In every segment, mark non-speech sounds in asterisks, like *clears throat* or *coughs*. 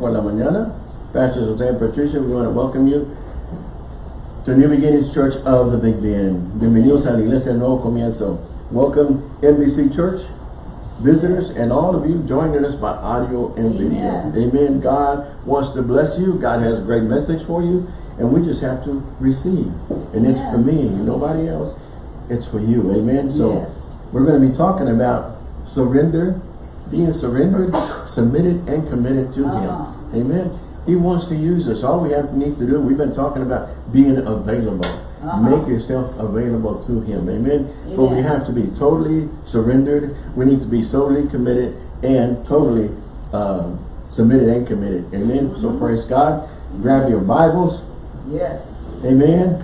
por la mañana. Pastor Jose and Patricia, we want to welcome you to New Beginnings Church of the Big Bend. Bienvenidos a la Iglesia Nuevo Comienzo. Welcome NBC Church visitors and all of you joining us by audio and video. Amen. Amen. God wants to bless you. God has a great message for you. And we just have to receive. And it's for me, nobody else. It's for you. Amen. So Yes. we're going to be talking about surrender, being surrendered, submitted, and committed to Uh-huh. Him. Amen. He wants to use us. All we have to need to do, we've been talking about being available. Uh-huh. Make yourself available to Him. Amen. But we have to be totally surrendered. We need to be totally committed and totally um, submitted and committed. Amen. So Mm-hmm. praise God. Grab your Bibles. Yes. Amen.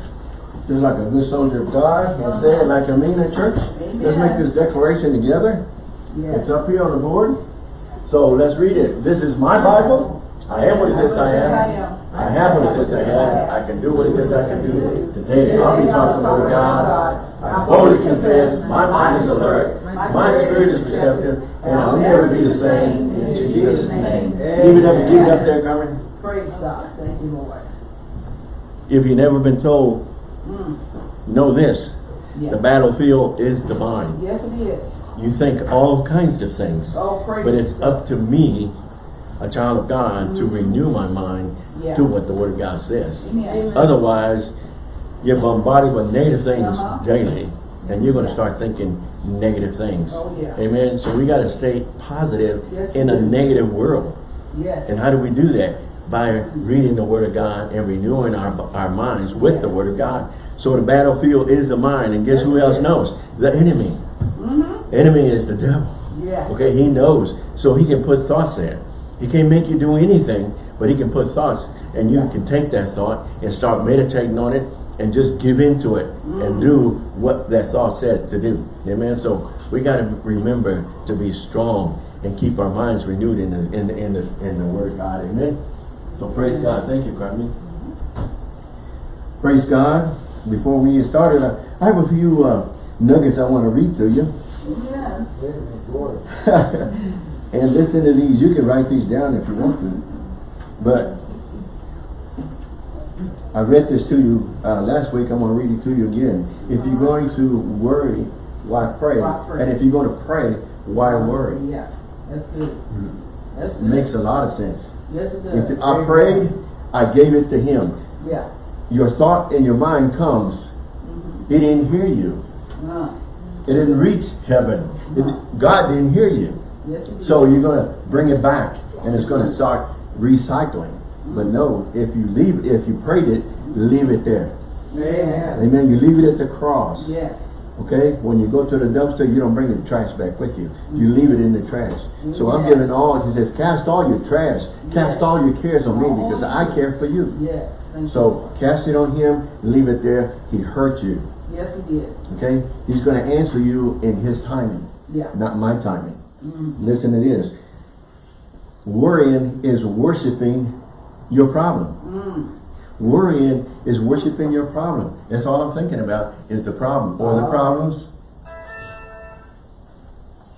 Just like a good soldier of God and say it like I mean in church. Let's make this declaration together. Yes. It's up here on the board. So let's read it. This is my Bible. I am what it says I am. I have what it says I have. I can do what it says I can do. Today I'll be talking about God. I boldly confess. My mind is alert. My spirit is receptive. And I'll never be the same. In Jesus' name. It up, keep it up there, Carmen. Praise God. Thank you, Lord. If you've never been told, Mm. know this. The battlefield is divine. Yes, it is. You think all kinds of things. Oh, praise But it's up to me, a child of God, to renew my mind Yeah. to what the Word of God says. Amen. Otherwise, you're bombarded with negative things Uh-huh. daily, and you're going to start thinking negative things. Oh, yeah. Amen. So we got to stay positive Yes, in a negative world. Yes. And how do we do that? By reading the Word of God and renewing our, our minds with the Word of God. So the battlefield is the mind. And guess Yes, who else knows? The enemy. Mm-hmm. Enemy is the devil. Yeah. Okay, he knows. So he can put thoughts there. He can't make you do anything, but he can put thoughts. And you can take that thought and start meditating on it and just give into it and do what that thought said to do. Amen. So we got to remember to be strong and keep our minds renewed in the in the in the, in the word of God. Amen. So praise God. Thank you, Carmen. Praise God. Before we get started, I, I have a few uh, nuggets I want to read to you. Yeah. *laughs* *laughs* and listen to these. You can write these down if you want to. But I read this to you uh, last week. I'm going to read it to you again. If you're going to worry, why pray? Why pray? And if you're going to pray, why worry? Yeah. That's good. That's It good. makes a lot of sense. Yes, it does. If I prayed, I gave it to him. Yeah. Your thought in your mind comes. He didn't hear you. Uh, It didn't reach heaven. It- God didn't hear you. Yes, So you're going to bring it back and it's going to start recycling. But no, if you leave, if you prayed it, leave it there. Amen. Amen. You leave it at the cross. Yes. Okay? When you go to the dumpster, you don't bring the trash back with you. You leave it in the trash. So I'm giving all, he says, cast all your trash. Cast all your cares on me because I care for you. Yes. So cast it on him, leave it there. He hurt you. Yes, it did. Okay? He's going to answer you in his timing, Yeah. not my timing. Mm. Listen to this. Worrying is worshiping your problem. Mm. Worrying is worshiping your problem. That's all I'm thinking about is the problem or the Oh. problems.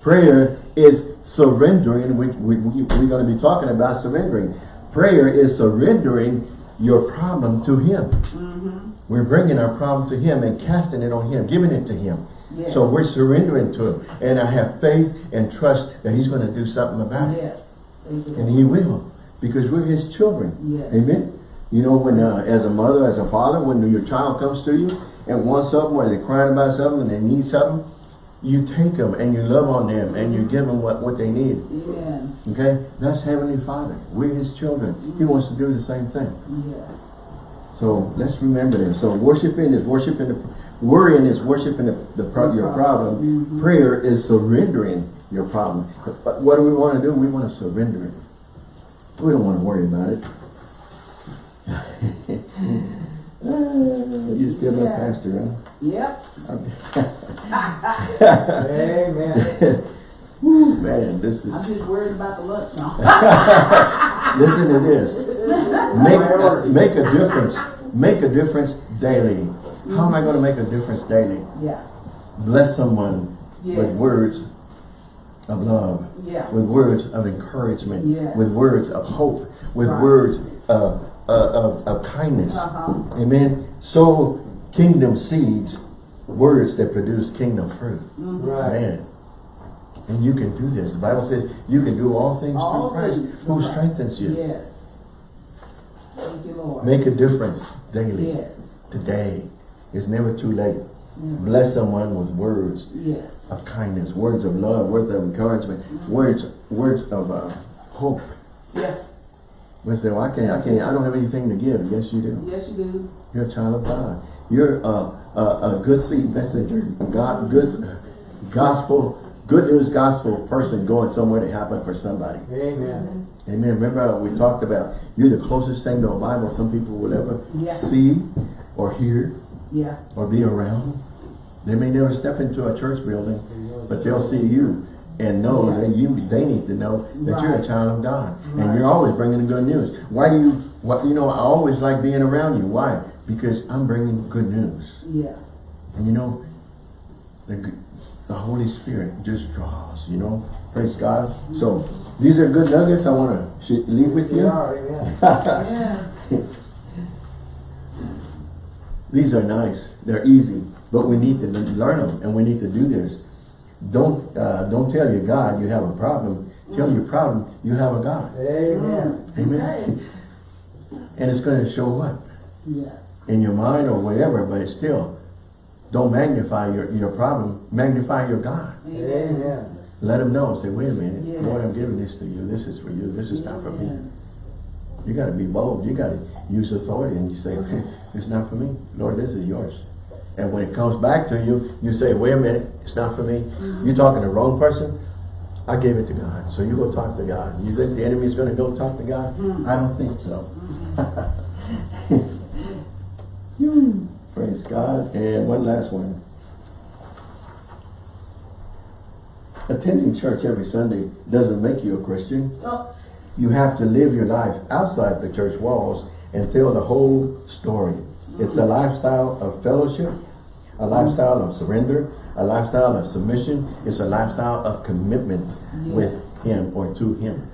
Prayer is surrendering. We, we, we, we're going to be talking about surrendering. Prayer is surrendering your problem to Him. Mm-hmm. We're bringing our problem to Him and casting it on Him, giving it to Him. Yes. So we're surrendering to Him. And I have faith and trust that He's going to do something about it. Yes. And He will. Because we're His children. Yes. Amen. You know, when uh, as a mother, as a father, when your child comes to you and wants something, or they're crying about something and they need something, you take them and you love on them and you give them what, what they need. Amen. Okay? That's Heavenly Father. We're His children. He wants to do the same thing. Yes. So let's remember this. So worshiping is worshiping the worrying is worshiping the, the pro- your problem. Mhm. Prayer is surrendering your problem. But what do we want to do? We want to surrender it. We don't want to worry about it. *laughs* you still Yeah. pastor, Yep. Amen. *laughs* Woo, man, this is. I'm just worried about the lunch now. *laughs* Listen to this. Make make a difference. Make a difference daily. How am I going to make a difference daily? yeah. bless someone with words of love, Yeah. with words of encouragement, Yes. with words of hope, with Right. words of, uh, of, of kindness. Uh-huh. Amen. Sow kingdom seeds, words that produce kingdom fruit. Right. Man. And you can do this. The Bible says you can do all things All through Christ things who Christ. strengthens you. Yes. Thank you, Lord. Make a difference daily. Yes. Today. It's never too late. Yeah. Bless someone with words Yes. of kindness, words of love, words of encouragement, mm-hmm. words words of uh, hope. Yeah. We say, well, I can't, I can't, I don't have anything to give. Yes, you do. Yes, you do. You're a child of God. You're a, a, a good seed messenger, God, good gospel, good news gospel person going somewhere to happen for somebody. Amen. Mm-hmm. Amen. Remember how we talked about you're the closest thing to a Bible some people will ever Yeah. see or hear Yeah. or be around. They may never step into a church building, but they'll see you and know Yeah. that you they need to know that you're a child of God and you're always bringing the good news. Why do you? What you know? I always like being around you. Why? Because I'm bringing good news, Yeah. and you know, the the Holy Spirit just draws. You know, praise God. So these are good nuggets. I want to leave with you. are, amen. Yeah. *laughs* *laughs* These are nice. They're easy, but we need to learn them, and we need to do this. Don't uh, don't tell your God you have a problem. Tell your problem you have a God. Amen. Amen. And it's going to show up Yes. in your mind or whatever, but it's still don't magnify your your problem. Magnify your God. Amen. Let him know. Say, wait a minute, Yes. Lord, I'm giving this to you. This is for you. This is not for me. You got to be bold. You got to use authority, and you say, *laughs* "It's not for me, Lord. This is yours." And when it comes back to you, you say, "Wait a minute, it's not for me." Mm-hmm. You're talking to the wrong person. I gave it to God, so you go talk to God. You think the enemy is going to go talk to God? Mm-hmm. I don't think so. *laughs* Praise God. And one last one. Attending church every Sunday doesn't make you a Christian. Oh, You have to live your life outside the church walls and tell the whole story. It's a lifestyle of fellowship, a lifestyle of surrender, a lifestyle of submission. It's a lifestyle of commitment with Him or to Him.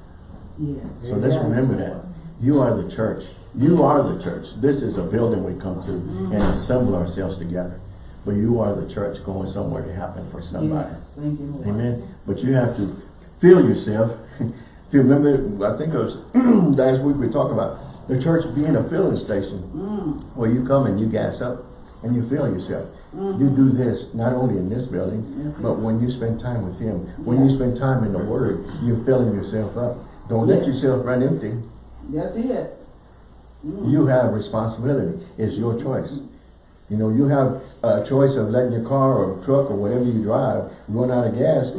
yes. So let's remember that. You are the church. You are the church. This is a building we come to and mm-hmm. assemble ourselves together. But you are the church going somewhere to happen for somebody. Yes. Thank you, Amen. But you have to feel yourself. *laughs* if you remember, I think it was *clears throat* last week we talked about the church being a filling station Mm. where you come and you gas up and you fill yourself. You do this not only in this building, Mhm. but when you spend time with Him, when you spend time in the Word, you're filling yourself up. Don't let yourself run empty. That's it. Mm. You have responsibility. It's your choice. You know, you have a choice of letting your car or truck or whatever you drive run out of gas,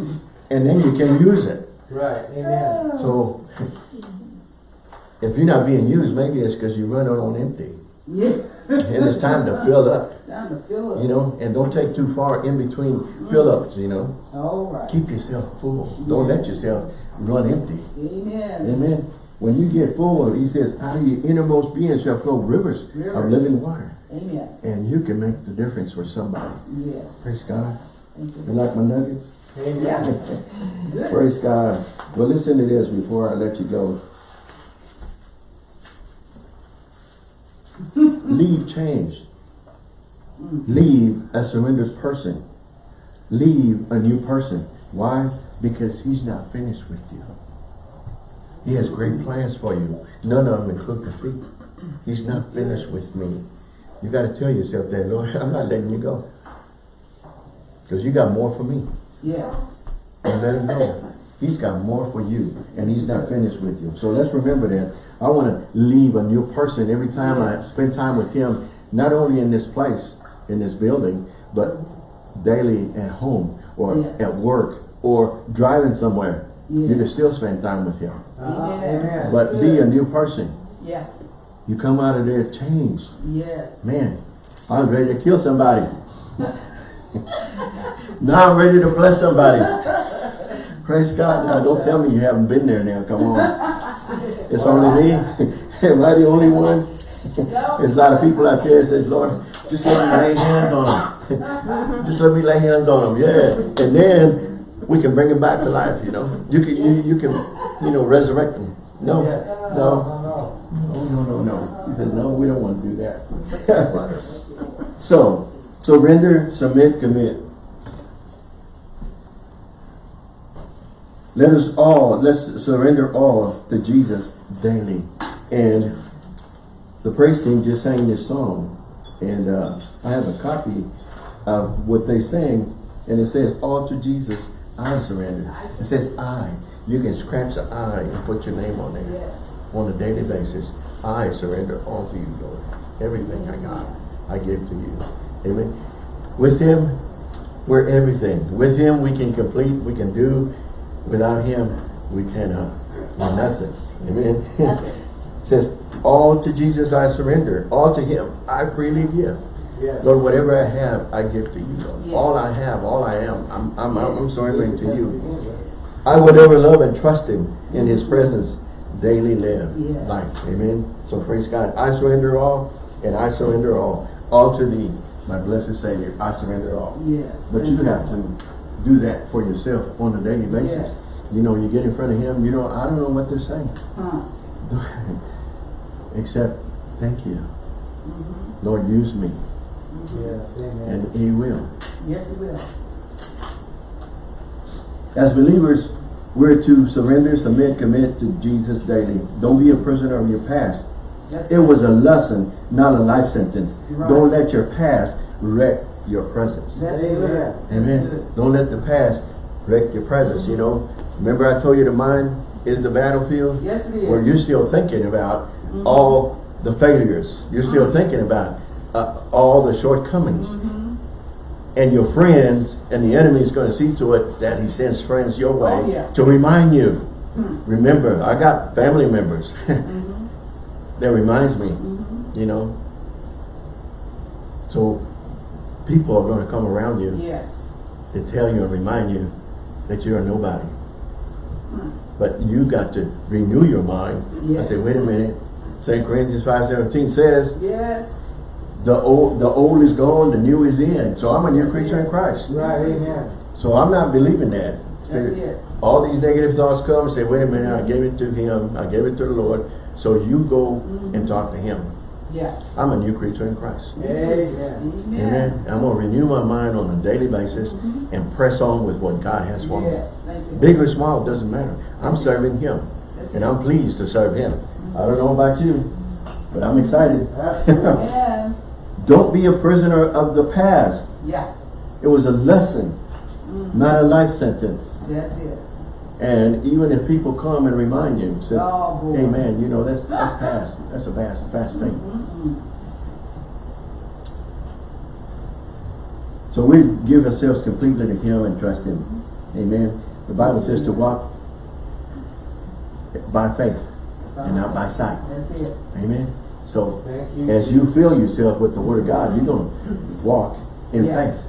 and then you can use it. Right, amen. So, *laughs* if you're not being used, maybe it's because you run on empty. Yeah. And it's time to fill up, *laughs* Time to fill up. you know, and don't take too far in between mm-hmm. fill-ups, you know. All right. Keep yourself full. Don't let yourself run empty. Amen. Amen. When you get full, he says, out of your innermost being shall flow rivers, of living water. Amen. And you can make the difference for somebody. Yes. Praise God. Thank You you. like my nuggets? Amen. *laughs* Yeah. Praise God. Well, listen to this before I let you go. Leave change. Leave a surrendered person. Leave a new person. Why? Because he's not finished with you. He has great plans for you. None of them include defeat. He's not finished with me. You got to tell yourself that, Lord, *laughs* I'm not letting you go. Because you got more for me. Yes. And let him know. He's got more for you. And he's not finished with you. So let's remember that. I want to leave a new person every time I spend time with him. Not only in this place, in this building, but daily at home or Yes. at work or driving somewhere. You can still spend time with him. Uh, Amen. amen. But be a new person. Yeah. You come out of there changed. Yes. Man, I was ready to kill somebody. *laughs* now I'm ready to bless somebody. *laughs* Praise God. Now don't tell me you haven't been there now. Come on. It's only me. *laughs* Am I the only one? *laughs* There's a lot of people out there that says, Lord, just let me lay hands on them. *laughs* just let me lay hands on them. Yeah. And then we can bring him back to life, you know. You can, you, you can, you know, resurrect him. No, no, No, no, oh, no, no, no. He said, no, we don't want to do that. so, surrender, submit, commit. Let us all, let's surrender all to Jesus daily. And the praise team just sang this song. And uh, I have a copy of what they sang. And it says, all to Jesus, I surrender. It says I. You can scratch the I and put your name on there Yes. on a daily basis. I surrender all to you, Lord. Everything I got, I give to you. Amen. With Him, we're everything. With Him, we can complete, we can do. Without Him, we cannot do uh-huh. nothing. Mm-hmm. Amen. *laughs* it says, all to Jesus I surrender. All to Him I freely give. Yes. Lord, whatever I have, I give to you. Yes. All I have, all I am, I'm, I'm, I'm surrendering to you. Mm-hmm. I will ever love and trust Him in His presence daily live Yes. life. Amen. So praise God. I surrender all and I surrender all. All to thee, my blessed Savior. I surrender all. Yes. But you mm-hmm. have to do that for yourself on a daily basis. Yes. You know, you get in front of Him, you don't, I don't know what to say. Huh. *laughs* Except, thank you. Mm-hmm. Lord, use me. Yes, amen. And He will. Yes, he will. As believers, we're to surrender, submit, commit to Jesus daily. Don't be a prisoner of your past. That's It was a lesson, not a life sentence. Right. Don't let your past wreck your presence. That's Amen. Amen. Don't let the past wreck your presence, you know. Remember I told you the mind is the battlefield? Yes, it is. Where you're still thinking about all the failures. You're still thinking about uh, all the shortcomings. Mm-hmm. And your friends and the enemy is going to see to it that he sends friends your way Oh, yeah. to remind you. Hmm. Remember, I got family members *laughs* Mhm. that reminds me, Mhm. you know. So people are going to come around you Yes. to tell you and remind you that you're a nobody. Hmm. But you got to renew your mind. Yes. I say, wait a minute. St. Corinthians 5.17 says, Yes. the old, the old is gone, the new is in. So I'm a new creature in Christ. Right, amen. So I'm not believing that. It. all these negative thoughts come, say, wait a minute, I gave it to him, I gave it to the Lord. So you go and talk to him. Yeah. I'm a new creature in Christ. Amen. Amen. Amen. I'm going to renew my mind on a daily basis mm-hmm. and press on with what God has for me. Yes. Thank you. Big or small, doesn't matter. I'm serving him. And I'm pleased to serve him. I don't know about you, but I'm excited. Amen. *laughs* Don't be a prisoner of the past. Yeah. It was a lesson, mm. not a life sentence. That's it. And even if people come and remind you, say, Oh, hey man, you know, that's, that's *laughs* past. That's a past, past thing. Mm-mm. So we give ourselves completely to him and trust him. Mm-hmm. Amen. The Bible says to walk by faith and not by sight. That's it. Amen. So you. as you fill yourself with the word of God, you're going to walk in Yeah. faith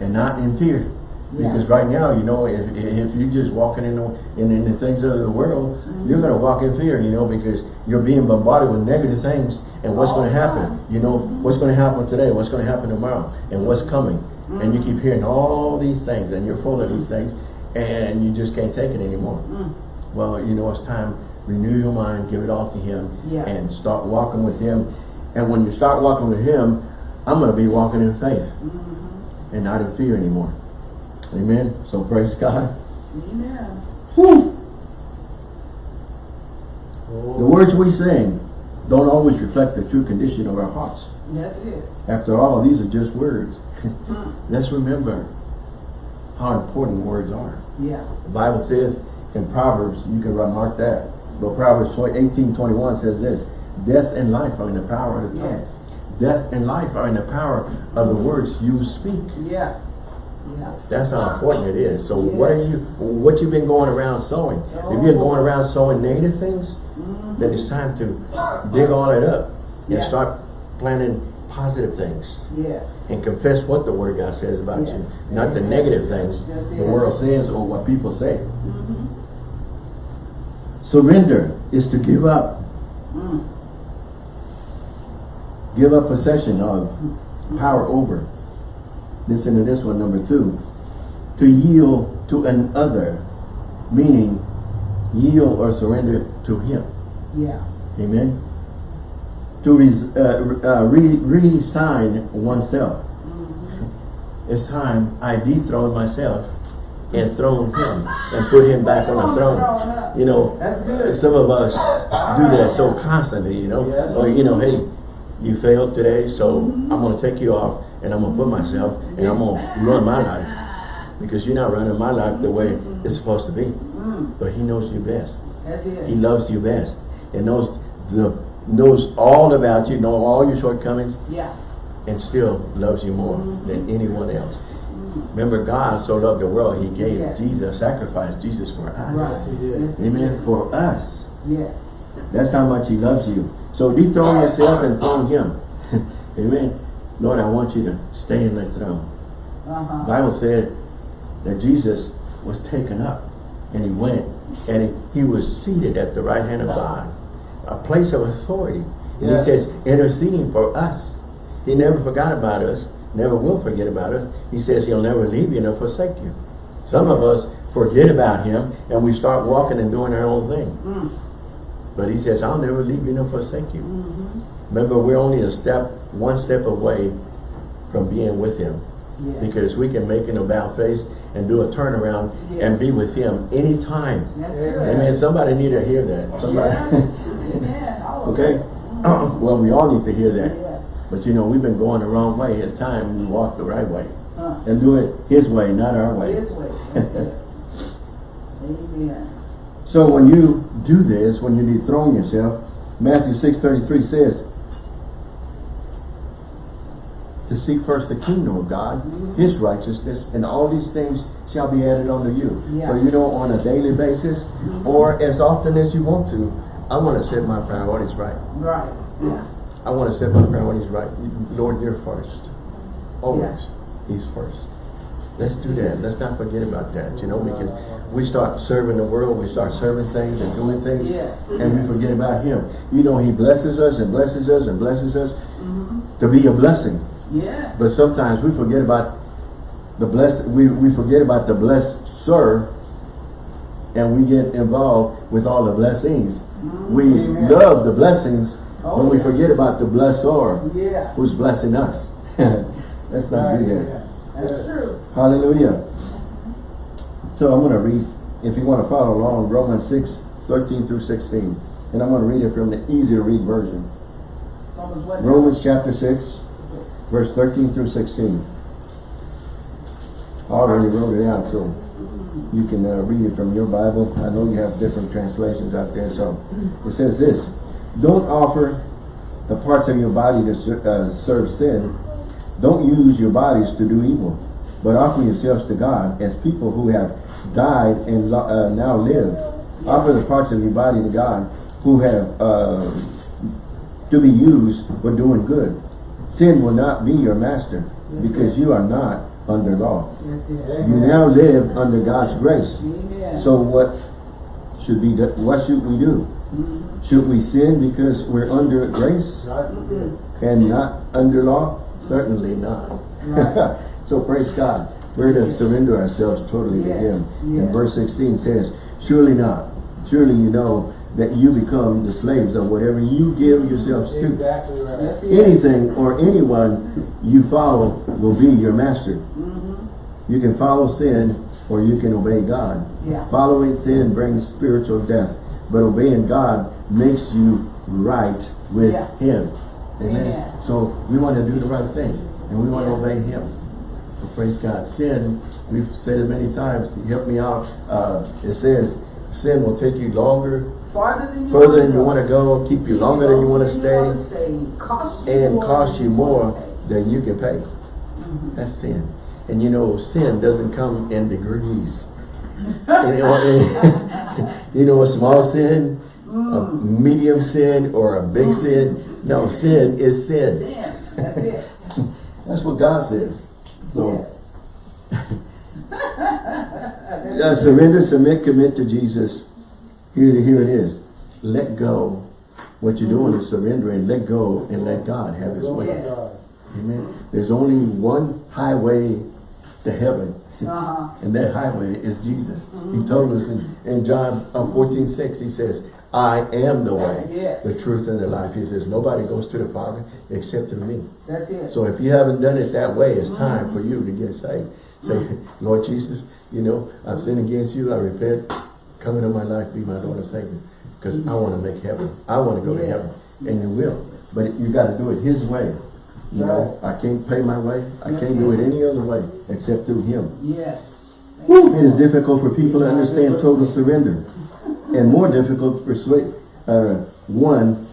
and not in fear. Yeah. Because right now, you know, if, if you're just walking in the, in, in the things of the world, Mm-hmm. you're going to walk in fear, you know, because you're being bombarded with negative things. And what's All going to happen? You know, what's going to happen today? What's going to happen tomorrow? And what's coming? And you keep hearing all these things and you're full of these things and you just can't take it anymore. Mm. Well, you know, it's time, renew your mind, give it all to Him, Yeah. and start walking with Him. And when you start walking with Him, I'm going to be walking in faith Mm-hmm. and not in fear anymore. Amen. So praise God. Amen. Whew. The Oh, words we sing don't always reflect the true condition of our hearts. That's it. After all, these are just words. Mm. *laughs* Let's remember how important words are. Yeah. The Bible says in Proverbs, you can remark that. But Proverbs 20, 18, 21 says this, Death and life are in the power of the tongue. Yes. Death and life are in the power of the words you speak. Yeah. Yeah. That's how important it is. So what are you, what you've been going around sowing? If you're going around sowing negative things, Mhm. then it's time to dig all it up and Yeah. start planting positive things Yes. and confess what the word of God says about you, Yes. not the negative things the world says or what people say. Mm-hmm. Surrender is to give up, Mm. give up possession of power over. Listen to this one, number two. to yield to another, meaning yield or surrender to him. Yeah. Amen. To res, uh, uh, re, resign oneself. It's time I dethrone myself and throne him and put him back on the throne. You know, That's good. some of us do that so constantly, you know. Yes. Or, you know, hey, you failed today, so I'm going to take you off and I'm to put myself and I'm to run my life. Because you're not running my life the way it's supposed to be. But he knows you best. He loves you best and knows the knows all about you, know all your shortcomings, Yeah. and still loves you more than anyone else. Remember, God so loved the world, He gave Yes. Jesus, sacrificed Jesus for us. Right. Yes, Amen. did. For us. Yes. That's how much He loves you. So dethrone yourself and throne Him. *laughs* Amen. Lord, I want you to stay in the throne. Uh-huh. Bible said that Jesus was taken up and he went and he, he was seated at the right hand of God, a place of authority. And Yeah. he says, interceding for us. He never forgot about us, never will forget about us. He says he'll never leave you nor forsake you. Some of us forget about him and we start walking and doing our own thing. Mm. But he says, I'll never leave you nor forsake you. Mm-hmm. Remember, we're only a step, one step away from being with him Yes. because we can make an about face and do a turnaround and be with him anytime. That's Amen. Amen. Somebody need to hear that. Somebody. Yes. Amen. All of *laughs* okay? *clears throat* well, we all need to hear that. Yes. But you know, we've been going the wrong way. It's time we walk the right way. Uh, And do it his way, not our way. His way. *laughs* Amen. So when you do this, when you dethrone yourself, Matthew 6.33 says, to seek first the kingdom of God, His righteousness, and all these things shall be added unto you. Yeah. So you know, on a daily basis, or as often as you want to, I want to set my priorities right. Right. Yeah. I want to set my priorities right. Lord, you're first. Always. He's first. Let's do that. Let's not forget about that, you know, because we start serving the world, we start serving things and doing things, Yes. and we forget about Him. You know, He blesses us and blesses us and blesses us mm-hmm. to be a blessing. Yes. But sometimes we forget about the blessed, we, we forget about the blessed sir, and we get involved with all the blessings. Mm-hmm. We Amen. love the blessings, Oh, but we yeah. forget about the blessor Yeah. who's blessing us. *laughs* Let's not do that. That's true. Hallelujah. So I'm going to read, if you want to follow along, Romans 6, 13 through 16. And I'm going to read it from the easy to read version. Romans? Romans chapter 6, verse 13 through 16. I already wrote it out, so you can uh, read it from your Bible. I know you have different translations out there, so it says this. Don't offer the parts of your body to uh, serve sin. Don't use your bodies to do evil, but offer yourselves to God as people who have died and uh, now live. Offer the parts of your body to God who have uh, to be used for doing good. Sin will not be your master because you are not under law. You now live under God's grace. Amen. So what should be what should we do? Should we sin because we're under grace and not under law? Certainly not. Right. *laughs* so praise God. We're to surrender ourselves totally to Yes, Him. And verse 16 says, Surely not. Surely you know that you become the slaves of whatever you give yourselves to. Exactly right. Anything or anyone you follow will be your master. Mm-hmm. You can follow sin or you can obey God. Yeah. Following sin brings spiritual death, but obeying God makes you right with Yeah. Him. Amen. Amen. So we want to do the right thing and we want to obey Him. So praise God. Sin, we've said it many times, help me out. Uh, it says sin will take you longer, Farther than you further than you want to go, keep you longer than you want to stay. Cost and cost you more than you can pay. That's sin. And you know, sin doesn't come in degrees. *laughs* you, know, *laughs* you know, a small sin, a medium sin, or a big sin. No, sin is sin. Sin. That's it. *laughs* That's what God says. So, Yes. uh, surrender, submit, commit to Jesus. Here, here it is. Let go. What you're doing is surrendering. Let go and let God have His way. Yes. Amen. There's only one highway to heaven. Uh-huh. And that highway is Jesus. He told us in, in John uh, 14, 6, he says, I am the way, Yes. the truth, and the life. He says, nobody goes to the Father except through me. That's it. So if you haven't done it that way, it's time for you to get saved. Say, Lord Jesus, you know, I've sinned against you. I repent. Come into my life, be my Lord and Savior. Because I want to make heaven. I want to go to heaven. And you will. But you got to do it his way. You know, I can't pay my way. I can't do it any other way except through him. Yes. It is difficult for people to understand total surrender. And more difficult to persuade uh, one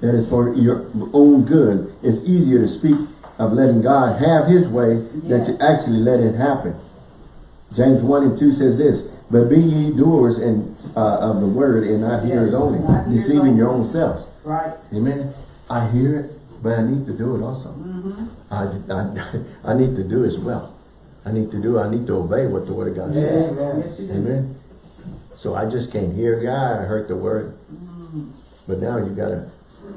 that is for your own good. It's easier to speak of letting God have his way than to actually let it happen. James 1 and 2 says this, But be ye doers and, uh, of the word and not hearers Yes, only, not hearers deceiving only. your own selves. Right. Amen. I hear it, but I need to do it also. Mm-hmm. I, I, *laughs* I need to do as well. I need to do, I need to obey what the word of God says. Yes. Amen. Yes. Amen. So I just can't hear, yeah, I heard the word. Mm-hmm. But now you gotta,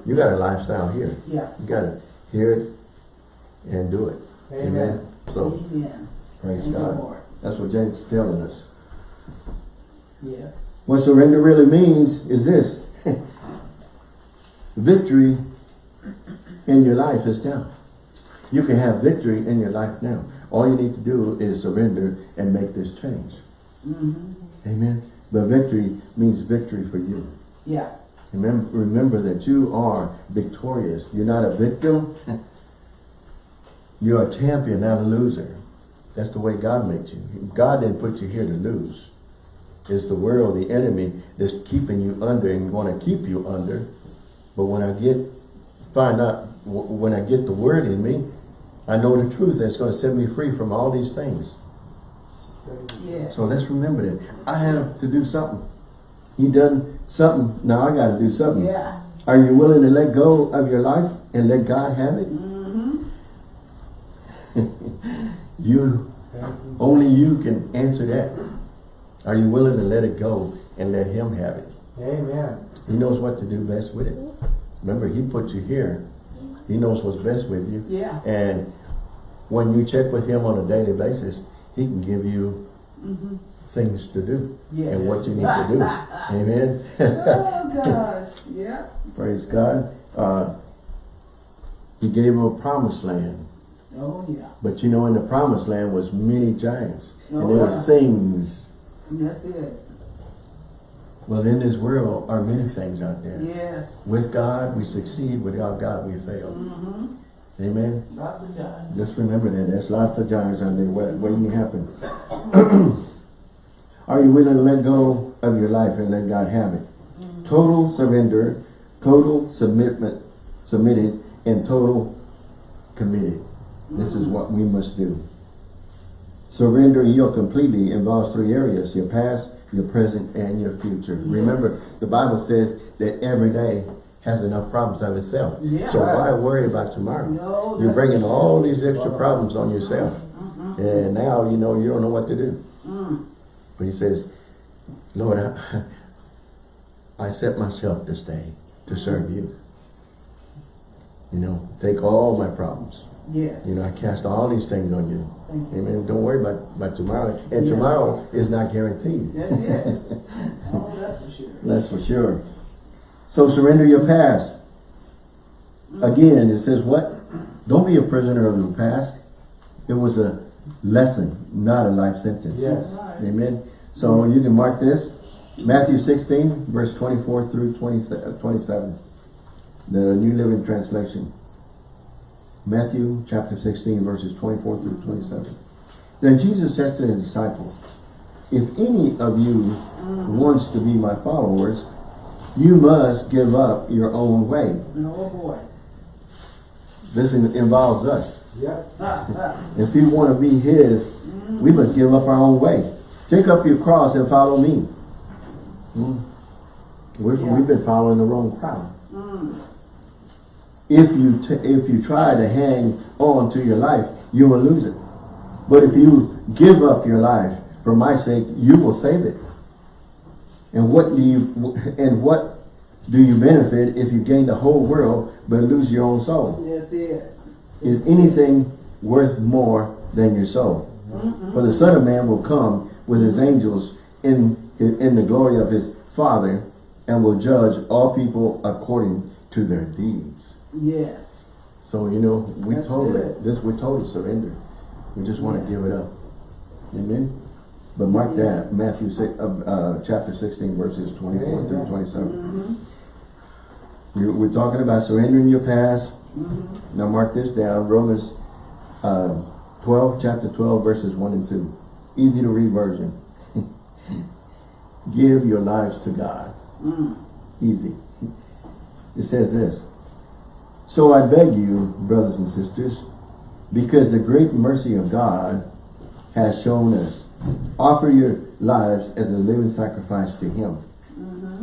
you got a lifestyle here. Yeah. You gotta hear it and do it. Amen. So, Amen. praise you, God. That's what James is telling us. Yes. What surrender really means is this. *laughs* victory in your life is now. You can have victory in your life now. All you need to do is surrender and make this change. Mm-hmm. Amen. But victory means victory for you. Yeah. Remember, remember that you are victorious. You're not a victim. *laughs* You're a champion, not a loser. That's the way God made you. God didn't put you here to lose. It's the world, the enemy, that's keeping you under and want to keep you under. But when I get, find out, when I get the word in me, I know the truth that's going to set me free from all these things. Yeah. So let's remember that. I have to do something. He done something. Now I got to do something. Yeah. Are you willing to let go of your life and let God have it? Mm-hmm. *laughs* You. only you can answer that. Are you willing to let it go and let Him have it? Amen. He knows what to do best with it. Remember, He put you here. He knows what's best with you. Yeah. And when you check with Him on a daily basis, He can give you Mm-hmm. things to do Yes. and what you need to do. *laughs* Amen. oh gosh. Yeah. Praise God. Uh, he gave him a promised land. Oh yeah. But you know, in the promised land was many giants. Oh, and there yeah. were things. That's it. Well, in this world are many things out there. Yes. With God, we succeed. Without God, we fail. Mm-hmm. Amen. Lots of giants. Just remember that. There's lots of giants out there wait- waiting to happen. *coughs* are you willing to let go of your life and let God have it? Total surrender, total submitment, submitted, and total committed. This is what we must do. Surrender, yield completely involves three areas, your past, your present, and your future. Remember, the Bible says that every day has enough problems of itself. Yeah. So why worry about tomorrow? No, You're bringing all these extra problems on yourself. Mm-hmm. And now, you know, you don't know what to do. Mm. But he says, Lord, I, I set myself this day to serve you. You know, take all my problems. Yes. You know, I cast all these things on you. Amen. Don't worry about, about tomorrow. And Yeah. tomorrow is not guaranteed. That's *laughs* it. oh, that's for sure. That's for sure. So surrender your past. Again, it says what? Don't be a prisoner of the past. It was a lesson, not a life sentence. Yes. Right. Amen. So you can mark this. Matthew 16, verse 24 through 20, uh, 27. The New Living Translation. Matthew chapter 16, verses 24 through 27. Then Jesus says to his disciples, If any of you wants to be my followers, you must give up your own way. No boy. This in- involves us. Yep. *laughs* If we want to be his, we must give up our own way. Take up your cross and follow me. Hmm. We've, Yeah. we've been following the wrong crowd. Mm. If you t if you try to hang on to your life, you will lose it. But if you give up your life for my sake, you will save it. And what do you and what do you benefit if you gain the whole world but lose your own soul? That's it. Is anything worth more than your soul? For the Son of Man will come with his angels in, in the glory of his Father and will judge all people according to their deeds. Yes. So, you know, we That's told it, this, we told to surrender. We just want to give it up. Amen? But mark Yeah. that, Matthew six, uh, uh, chapter sixteen, verses twenty-four through twenty-seven. Mm-hmm. We, we're talking about surrendering your past. Mm-hmm. Now mark this down, Romans, uh, twelve, chapter twelve, verses one and two. Easy to read version. *laughs* Give your lives to God. Mm. Easy. It says this. So I beg you, brothers and sisters, because the great mercy of God has shown us, offer your lives as a living sacrifice to Him,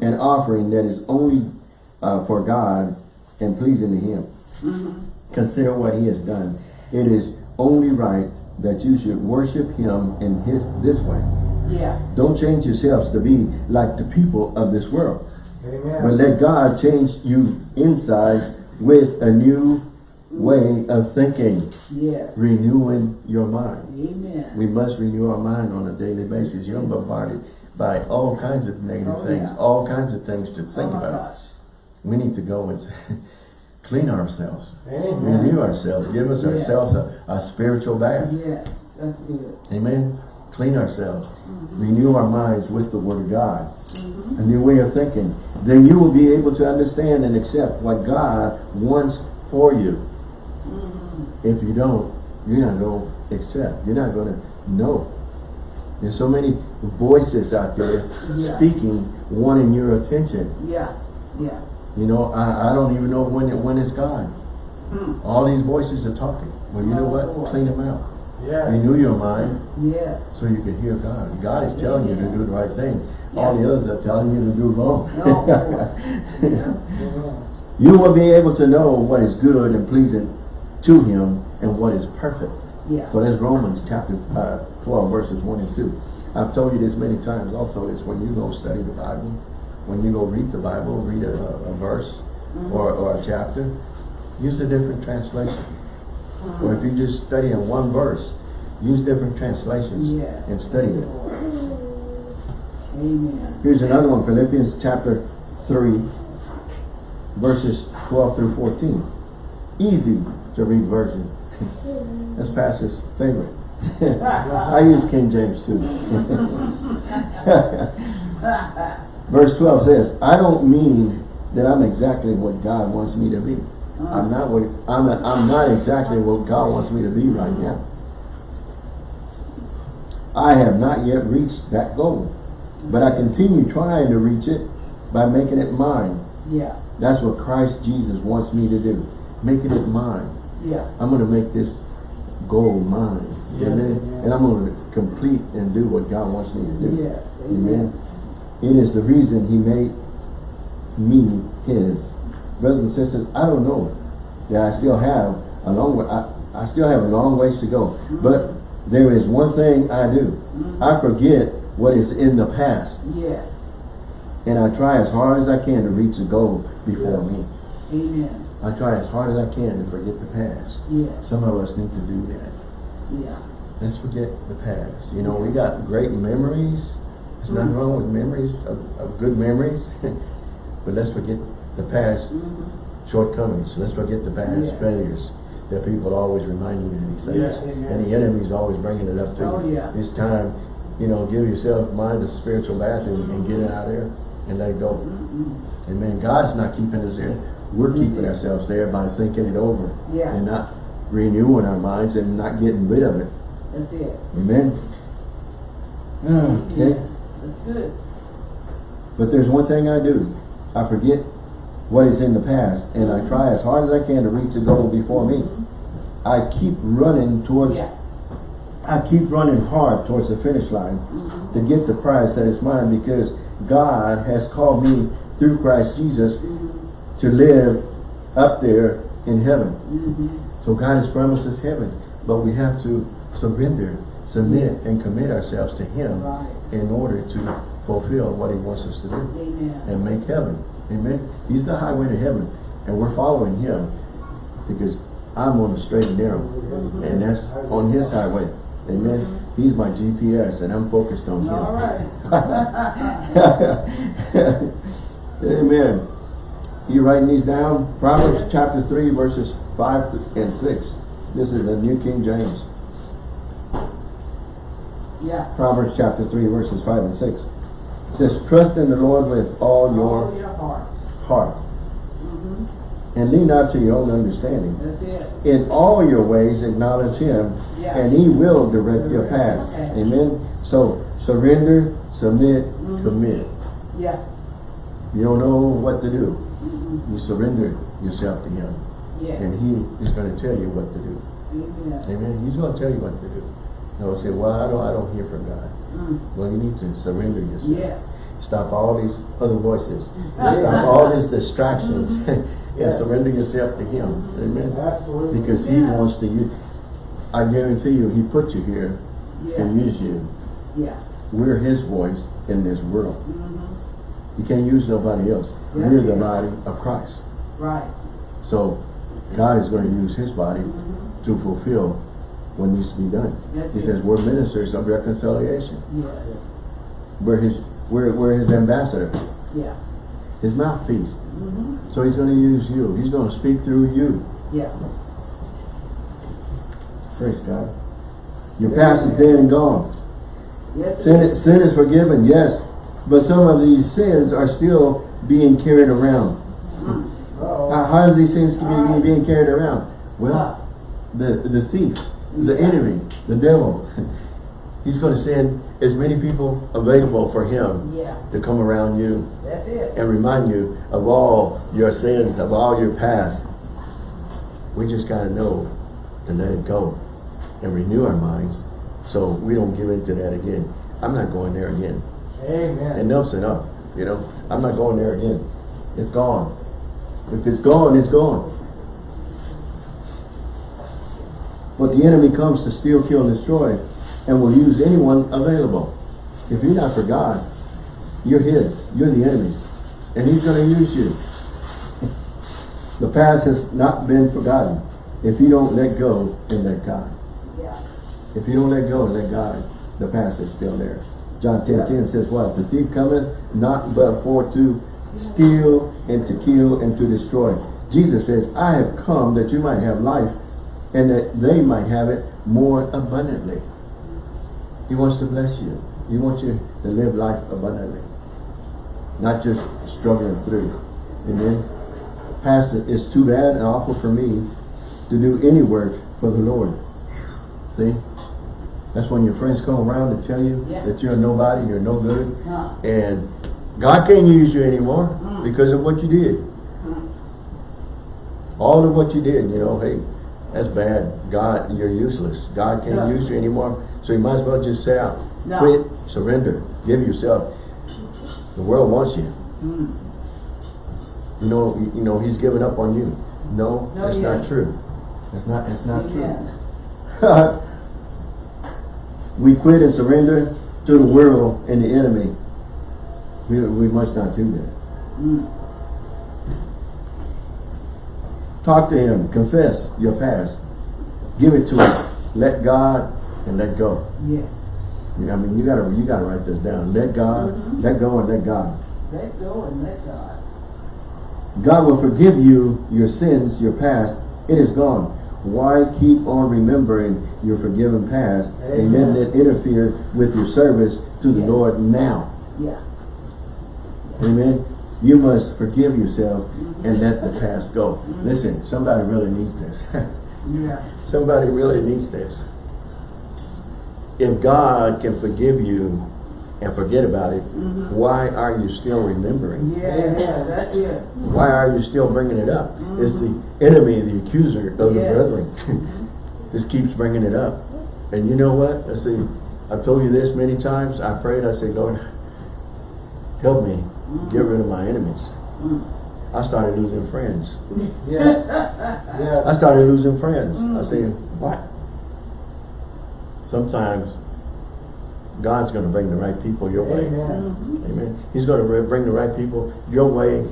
an offering that is only uh, for God and pleasing to Him. Consider what He has done. It is only right that you should worship Him in His this way. Yeah. Don't change yourselves to be like the people of this world. But let God change you inside with a new way of thinking, Yes. renewing your mind. Amen. We must renew our mind on a daily basis. You're bombarded by all kinds of negative Oh, things, yeah. all kinds of things to oh think my about. gosh. We need to go and *laughs* clean ourselves, Amen. renew ourselves, give us Yes. ourselves a, a spiritual bath. Yes. That's good. Amen. Clean ourselves. Mm-hmm. Renew our minds with the Word of God. A new way of thinking. Then you will be able to understand and accept what God wants for you. Mm-hmm. If you don't, you're not going to accept. You're not going to know. There's so many voices out there Yeah. speaking, wanting your attention. Yeah. Yeah. You know, I, I don't even know when it, when it's God. Hmm. All these voices are talking. Well, you know Oh, what? boy. Clean them out. Yes. Renew your mind. Yes. so you can hear God. God is telling you to do the right thing. All the others are telling you to do wrong. No. *laughs* Yeah. You will be able to know what is good and pleasing to Him and what is perfect. Yeah. So that's Romans chapter uh, 12 verses 1 and 2. I've told you this many times also is when you go study the Bible, when you go read the Bible, read a, a verse or, or a chapter, use a different translation. Or if you just study in one verse, use different translations Yes. and study it. Amen. Here's another one, Philippians chapter 3, verses 12 through 14. Easy to read version. That's Pastor's favorite. *laughs* I use King James too. *laughs* Verse 12 says, I don't mean that I'm exactly what God wants me to be. I'm not what I'm I'm not exactly what God wants me to be right now. I have not yet reached that goal. But I continue trying to reach it by making it mine. Yeah. That's what Christ Jesus wants me to do. Making it mine. Yeah. I'm going to make this goal mine. Yes, Amen. amen. And I'm going to complete and do what God wants me to do. Yes. Amen. It is the reason he made me his. Brothers and sisters, I don't know that I still have a long way, I, I still have a long ways to go. But there is one thing I do. I forget what is in the past. Yes. And I try as hard as I can to reach the goal before me. Amen. I try as hard as I can to forget the past. Yes. Some of us need to do that. Yeah. Let's forget the past. You know, we got great memories. There's nothing wrong with memories, of, of good memories. *laughs* but let's forget the past Mm-hmm. shortcomings. Let's forget the past Yes. failures that people always remind you of these things. Yes, and the enemy's always bringing it up to Oh, you. yeah. It's time, you know, give yourself mind a spiritual bath and, and get it out there and let it go. Amen. God's not keeping us there. We're keeping ourselves there by thinking it over Yeah. and not renewing our minds and not getting rid of it. That's it. Amen. Ah, okay. That's good. But there's one thing I do. I forget what is in the past and I try as hard as I can to reach the goal before me. I keep running towards Yeah. I keep running hard towards the finish line to mm-hmm. get the prize that is mine because God has called me through Christ Jesus mm-hmm. to live up there in heaven. Mm-hmm. So God has promised us heaven, but we have to surrender, submit, and commit ourselves to Him Right. in order to fulfill what He wants us to do Amen. and make heaven. Amen. He's the highway to heaven, and we're following Him because I'm on the straight and narrow, and that's on His highway. Amen. Mm-hmm. He's my GPS and I'm focused on him. All right. *laughs* Amen. You writing these down? Proverbs chapter 3 verses 5 and 6. This is the New King James. Yeah. Proverbs chapter 3 verses 5 and 6. It says, Trust in the Lord with all All your your heart. heart. And lean not to your own understanding. That's it. In all your ways acknowledge him Yeah. and he will direct your path. path. Amen. So surrender, submit, Mhm. commit. Yeah. You don't know what to do. Mhm. You surrender yourself to him. Yes. And he is going to tell you what to do. Amen. Amen. He's going to tell you what to do. No, say, well, I don't, I don't hear from God. Mm. Well, you need to surrender yourself. Yes. Stop all these other voices. *laughs* Stop all these distractions and *laughs* Yes. surrender yourself to Him. Amen. Absolutely. Because He Yeah. wants to use. I guarantee you, He put you here Yeah. and use you. Yeah. We're His voice in this world. Mm -hmm. You can't use nobody else. That's We're the body of Christ. Right. So God is going to use His body Mhm. to fulfill what needs to be done. That's He it. says we're ministers of reconciliation. Yes. We're His. We're, we're His ambassador. Yeah. His mouthpiece. Mhm. So He's going to use you. He's going to speak through you. Yeah. Praise God. Your past is dead and gone. Yes. Sin, is- sin is forgiven, yes. But some of these sins are still being carried around. Uh-oh. How, how is these sins being, being carried around? Well, the, the thief, the enemy, the devil, *laughs* he's going to send as many people available for him Yeah. to come around you and remind you of all your sins, of all your past. We just got to know to let it go and renew our minds so we don't give into that again. I'm not going there again. Amen. Enough's enough, you know. I'm not going there again. It's gone. If it's gone, it's gone. But the enemy comes to steal, kill, and destroy and will use anyone available. If you're not for God, you're his. You're the enemy's. And he's going to use you. *laughs* The past has not been forgotten. If you don't let go and let God. Yeah. If you don't let go and let God, the past is still there. John 10, 10 says what? The thief cometh not but for to steal and to kill and to destroy. Jesus says, I have come that you might have life and that they might have it more abundantly. He wants to bless you. He wants you to live life abundantly. Not just struggling through. Amen. Pastor, it's too bad and awful for me to do any work for the Lord. See? That's when your friends come around and tell you Yeah. that you're nobody, you're no good, Huh. and God can't use you anymore Mm. because of what you did. All of what you did, you know, hey, that's bad. God, you're useless. God can't Yeah. use you anymore. So you might as well just say out. No. Quit, surrender, give yourself. The world wants you. Mm. You know, you, know, he's given up on you. No, No, that's not true. It's not, it's not Amen. true. *laughs* we quit and surrender to the world and the enemy. We, we must not do that. Mm. Talk to him. Confess your past. Give it to him. Let God and let go. Yes. I mean, you gotta you gotta write this down. Let God, Mhm. let go, and let God. Let go and let God. God will forgive you your sins, your past. It is gone. Why keep on remembering your forgiven past and Amen. letting it interfere with your service to the Yeah. Lord now? Yeah. Amen. You must forgive yourself and let the past go. Listen, somebody really needs this. *laughs* Yeah. somebody really needs this. If God can forgive you and forget about it, Mhm. why are you still remembering? Yeah. Yeah. That's it. Why are you still bringing it up? It's the enemy, the accuser of the brethren. *laughs* Just keeps bringing it up. And you know what? I see, I've told you this many times. I prayed, I said, Lord, help me get rid of my enemies. Mm. I started losing friends. Yes. I started losing friends. I said, what? Sometimes God's going to bring the right people your way. Amen. Mhm. Amen. He's going to bring the right people your way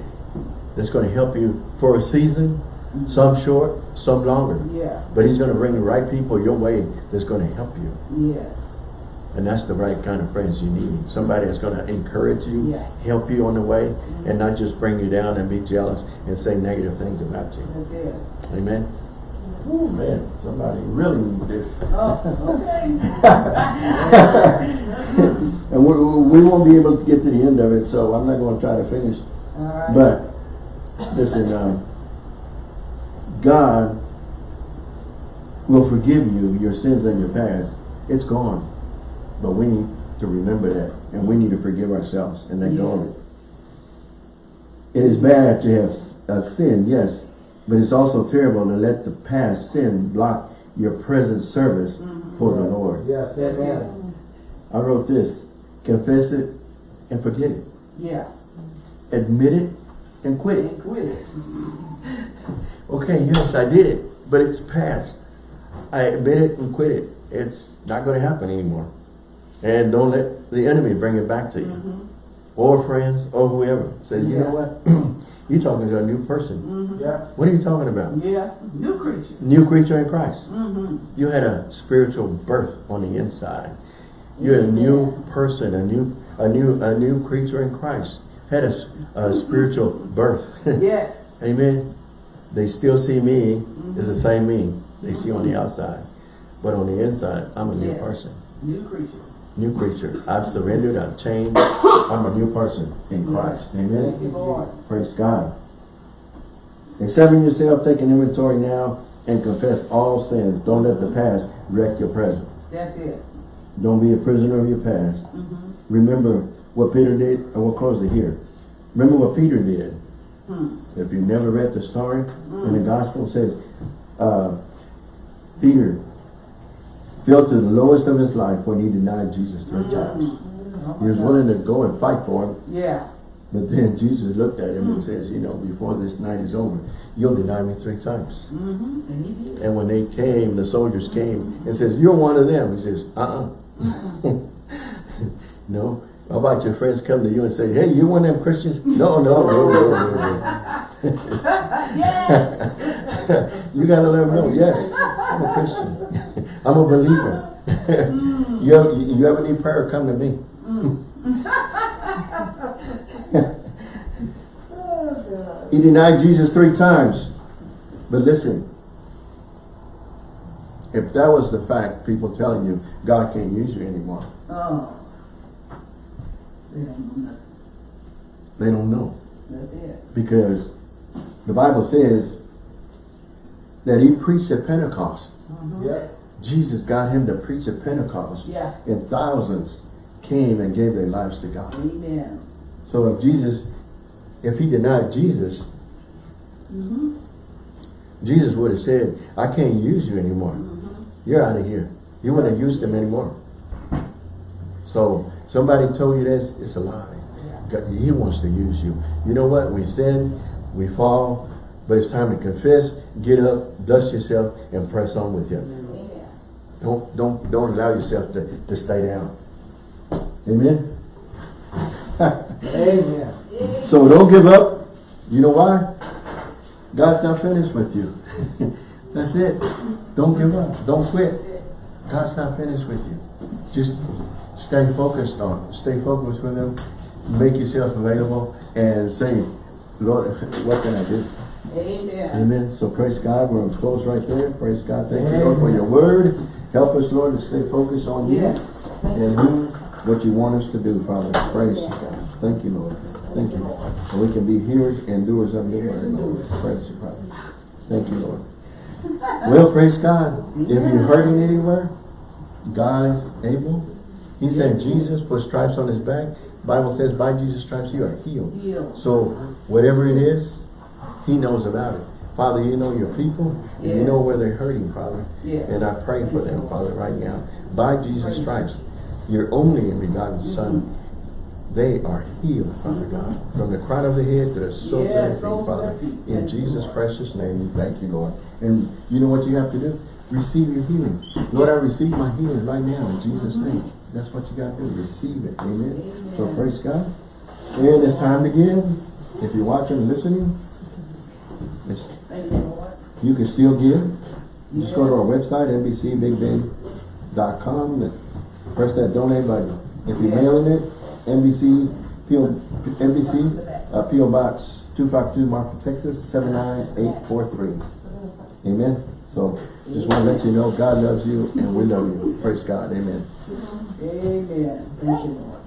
that's going to help you for a season, some short, some longer. Yeah. But he's going to bring the right people your way that's going to help you. Yes. And that's the right kind of friends you need. Somebody that's going to encourage you, Yeah. help you on the way, and not just bring you down and be jealous and say negative things about you. Amen. Oh man, somebody really need this. Oh, okay. *laughs* And we, we won't be able to get to the end of it, so I'm not gonna try to finish. All right. But, listen, um, God will forgive you your sins and your past. It's gone. But we need to remember that, and we need to forgive ourselves and let go of it. It is bad to have, have sinned, yes, but it's also terrible to let the past sin block your present service mm-hmm. for the Lord. Yes, That's amen. I wrote this, confess it and forget it. Yeah. Admit it and quit it. And quit it. *laughs* Okay, yes, I did it, but it's past. I admit it and quit it. It's not going to happen anymore. And don't let the enemy bring it back to you. Mm-hmm. Or friends, or whoever. Say, you know what? *clears throat* You're talking to a new person. Mm-hmm. Yeah. What are you talking about? Yeah. New creature. New creature in Christ. Mm-hmm. You had a spiritual birth on the inside. You're a new person, a new, a new, a new creature in Christ. Had a mm-hmm. spiritual birth. *laughs* Yes. Amen. They still see me as the same me they see on the outside. But on the inside, I'm a new Yes. person. New creature. New creature. I've surrendered, I've changed. *coughs* I'm a new person in Christ. Thank you, Amen. Lord. Praise God. Examine yourself, take an inventory now, and confess all sins. Don't let the past wreck your present. That's it. Don't be a prisoner of your past. Remember what Peter did, and we'll close it here. Remember what Peter did. Hmm. If you've never read the story in the gospel, it says, uh, Peter fell to the lowest of his life when he denied Jesus three times. He was willing to go and fight for him, Yeah. but then Jesus looked at him and says, you know, before this night is over, You'll deny me three times. Mm-hmm. And he did. And when they came, the soldiers came and says, you're one of them. He says, uh-uh. *laughs* no. How about your friends come to you and say, hey, you one of them Christians? No, no, no, no, no, no. *laughs* Yes. *laughs* You gotta let them know, yes, I'm a Christian. I'm a believer. Mm. *laughs* you, have, you ever need prayer, come to me. Oh, He denied Jesus three times. But listen, if that was the fact, people telling you God can't use you anymore, Oh. They don't know they don't know. That's it. Because the Bible says that he preached at Pentecost. Mm-hmm. Yeah. Jesus got him to preach at Pentecost. Yeah. And thousands came and gave their lives to God. Amen. So if Jesus, if he denied Jesus, Mm-hmm. Jesus would have said, I can't use you anymore. You're out of here. You wouldn't have used him anymore. So somebody told you this, it's a lie. God- He wants to use you. You know what? We sin, we fall, but it's time to confess, get up, dust yourself, and press on with Him. Amen. Don't don't don't allow yourself to, to stay down. amen. Amen. *laughs* So don't give up. You know why? God's not finished with you. *laughs* That's it. Don't give up. Don't quit. God's not finished with you. Just stay focused on. it. Stay focused with Him. Make yourself available and say, Lord, *laughs* what can I do? Amen. Amen. So praise God. We're going to close right there. Praise God. Thank you, Lord, for your word. Help us, Lord, to stay focused on you Yes. and do what you want us to do, Father. Praise you, God. Thank you, Lord. Thank you. And we can be hearers and doers of your word, Lord. Praise you, Father. Thank you, Lord. Well, praise God. If you're hurting anywhere, God is able. He said Jesus put stripes on his back. Bible says by Jesus' stripes you are healed. Healed. So whatever it is, he knows about it. Father, you know your people. And you know where they're hurting, Father. Yes. And I pray for them, Father, right now. By Jesus' stripes, your only and begotten Son, they are healed, Father God. From the crown of the head to the soles of their Yes, feet, Father. In Jesus' precious name, we thank you, Lord. And you know what you have to do? Receive your healing. Lord, I receive my healing right now in Jesus' name. That's what you got to do. Receive it. Amen. So praise God. And it's time to give. If you're watching and listening, it's, you, can still give. Just go to our website, nbcbigbend.com. Press that donate button. If you're mailing it, NBC, PO, NBC, uh, PO Box two five two, Marfa, Texas, seven nine eight four three. Amen. So, just want to let you know, God loves you and we love you. Praise God. Amen. Amen. Thank you, Lord.